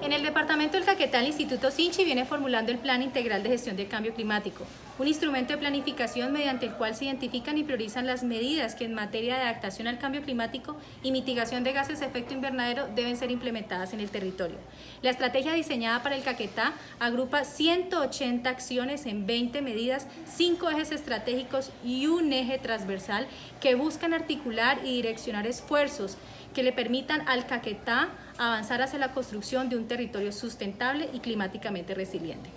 En el departamento del Caquetá, el Instituto Sinchi viene formulando el Plan Integral de Gestión del Cambio Climático, un instrumento de planificación mediante el cual se identifican y priorizan las medidas que en materia de adaptación al cambio climático y mitigación de gases de efecto invernadero deben ser implementadas en el territorio. La estrategia diseñada para el Caquetá agrupa 180 acciones en 20 medidas, 5 ejes estratégicos y un eje transversal que buscan articular y direccionar esfuerzos que le permitan al Caquetá avanzar hacia la construcción de un territorio sustentable y climáticamente resiliente.